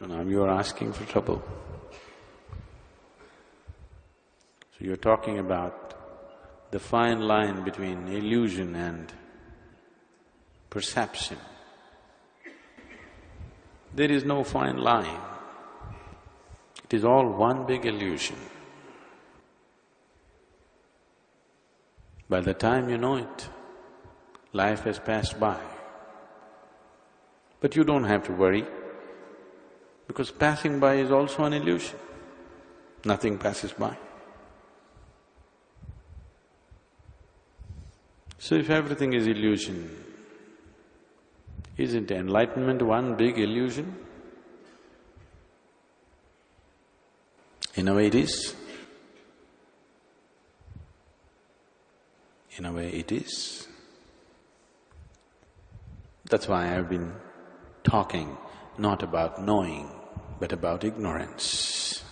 Now you are asking for trouble. So you're talking about the fine line between illusion and perception. There is no fine line. It is all one big illusion. By the time you know it, life has passed by. But you don't have to worry, because passing by is also an illusion. Nothing passes by. So if everything is illusion, isn't enlightenment one big illusion? In a way it is. In a way it is. That's why I've been talking not about knowing, but about ignorance.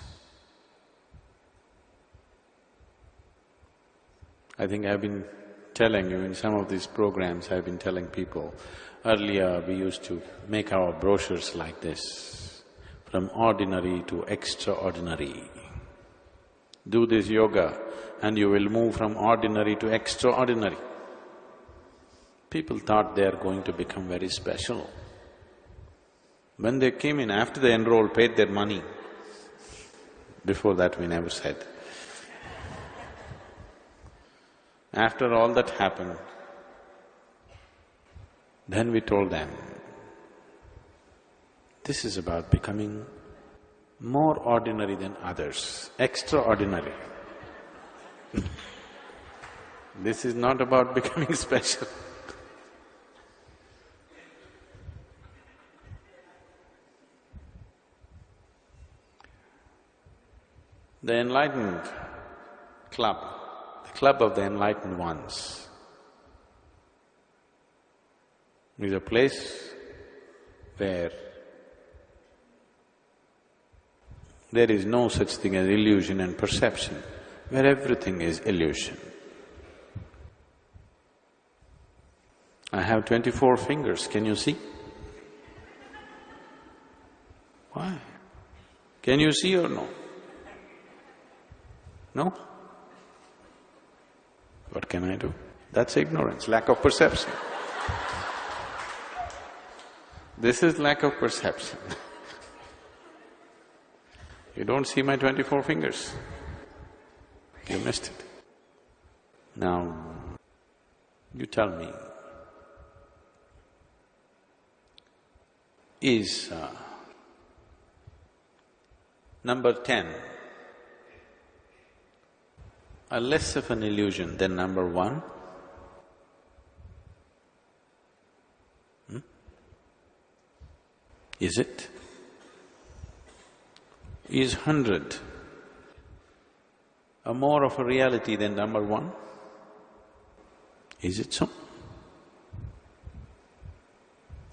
I think I've been telling you in some of these programs, I've been telling people, earlier we used to make our brochures like this, from ordinary to extraordinary. Do this yoga and you will move from ordinary to extraordinary. People thought they are going to become very special. When they came in, after they enrolled, paid their money, before that we never said. After all that happened, then we told them, this is about becoming more ordinary than others, extraordinary. this is not about becoming special. The enlightened club the club of the enlightened ones is a place where there is no such thing as illusion and perception, where everything is illusion. I have twenty-four fingers, can you see? Why? Can you see or no? No? What can I do? That's ignorance, lack of perception. This is lack of perception. you don't see my twenty-four fingers, you missed it. Now, you tell me, is uh, number ten are less of an illusion than number one? Hmm? Is it? Is hundred a more of a reality than number one? Is it so?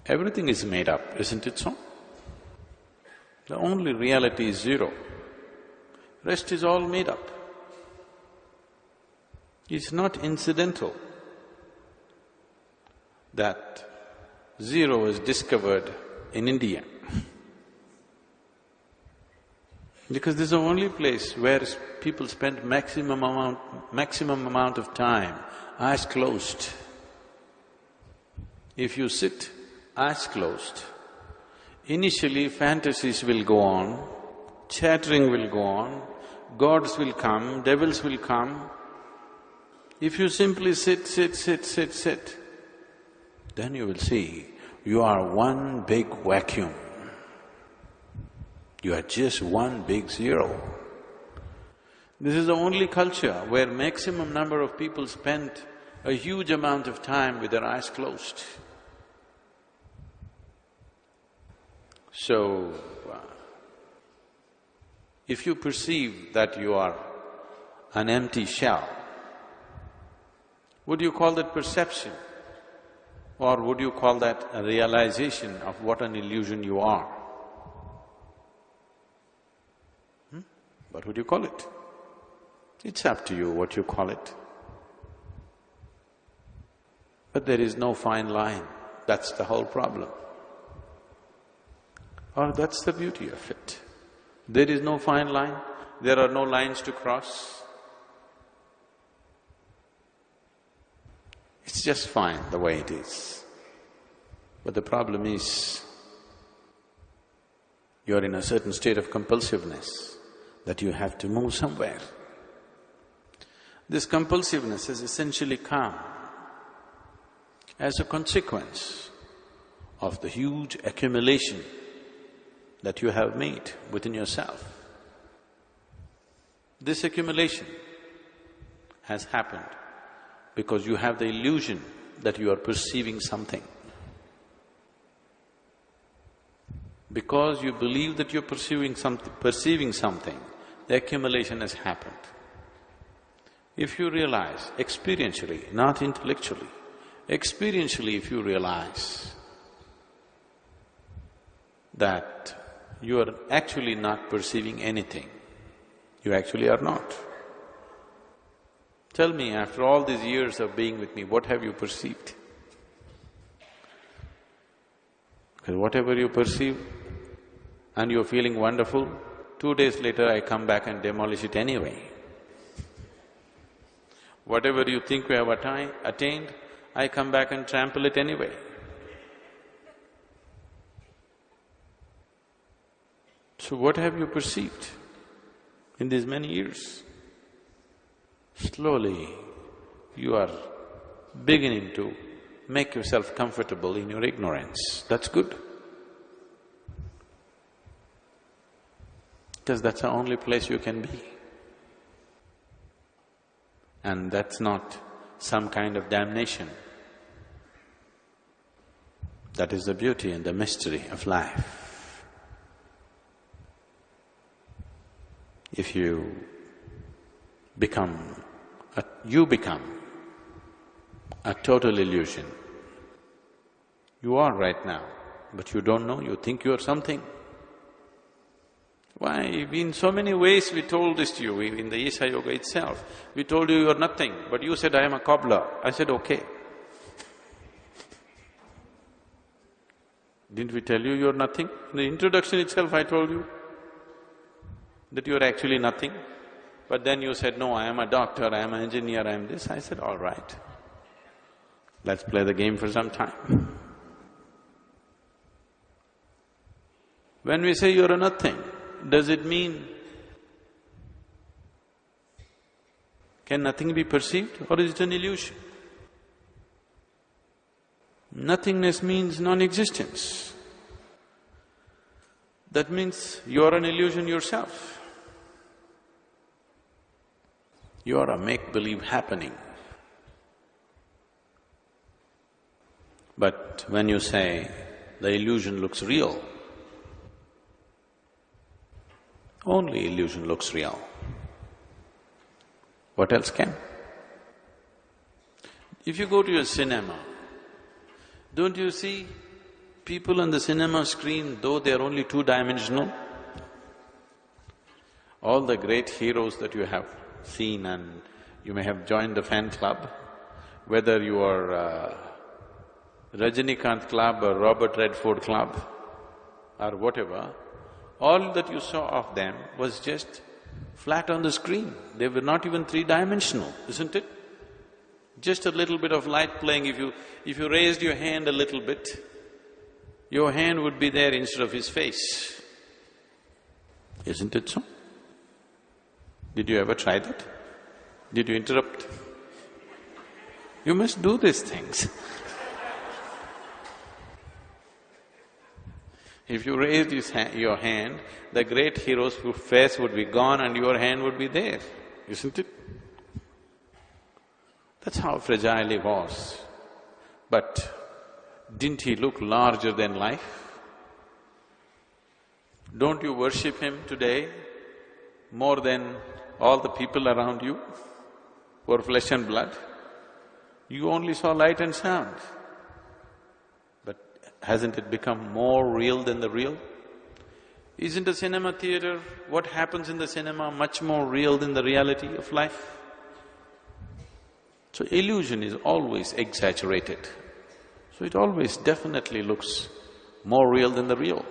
Everything is made up, isn't it so? The only reality is zero, rest is all made up. It's not incidental that zero was discovered in India. because this is the only place where people spend maximum amount… maximum amount of time, eyes closed. If you sit, eyes closed, initially fantasies will go on, chattering will go on, gods will come, devils will come, if you simply sit, sit, sit, sit, sit, then you will see you are one big vacuum. You are just one big zero. This is the only culture where maximum number of people spend a huge amount of time with their eyes closed. So, uh, if you perceive that you are an empty shell, would you call that perception? Or would you call that a realization of what an illusion you are? Hmm? What would you call it? It's up to you what you call it. But there is no fine line, that's the whole problem. Or that's the beauty of it. There is no fine line, there are no lines to cross. It's just fine the way it is. But the problem is, you're in a certain state of compulsiveness that you have to move somewhere. This compulsiveness is essentially come as a consequence of the huge accumulation that you have made within yourself. This accumulation has happened because you have the illusion that you are perceiving something. Because you believe that you're perceiving something, perceiving something, the accumulation has happened. If you realize experientially, not intellectually, experientially if you realize that you are actually not perceiving anything, you actually are not. Tell me, after all these years of being with me, what have you perceived? Because whatever you perceive and you're feeling wonderful, two days later I come back and demolish it anyway. Whatever you think we have attained, I come back and trample it anyway. So what have you perceived in these many years? Slowly, you are beginning to make yourself comfortable in your ignorance. That's good. Because that's the only place you can be. And that's not some kind of damnation. That is the beauty and the mystery of life. If you become, a, you become a total illusion. You are right now, but you don't know, you think you are something. Why? In so many ways we told this to you, in the Isha Yoga itself. We told you you are nothing, but you said, I am a cobbler. I said, okay. Didn't we tell you you're nothing? In the introduction itself I told you that you're actually nothing. But then you said, no, I am a doctor, I am an engineer, I am this. I said, all right. Let's play the game for some time. When we say you're a nothing, does it mean can nothing be perceived or is it an illusion? Nothingness means non-existence. That means you are an illusion yourself. You are a make-believe happening. But when you say the illusion looks real, only illusion looks real. What else can? If you go to a cinema, don't you see people on the cinema screen, though they are only two-dimensional? All the great heroes that you have seen and you may have joined the fan club, whether you are uh, Rajinikanth club or Robert Redford club or whatever, all that you saw of them was just flat on the screen. They were not even three-dimensional, isn't it? Just a little bit of light playing, if you… if you raised your hand a little bit, your hand would be there instead of his face. Isn't it so? Did you ever try that? Did you interrupt? You must do these things If you raised your hand, the great hero's face would be gone and your hand would be there, isn't it? That's how fragile he was. But didn't he look larger than life? Don't you worship him today more than all the people around you who are flesh and blood? You only saw light and sound. But hasn't it become more real than the real? Isn't a cinema theater, what happens in the cinema much more real than the reality of life? So illusion is always exaggerated. So it always definitely looks more real than the real.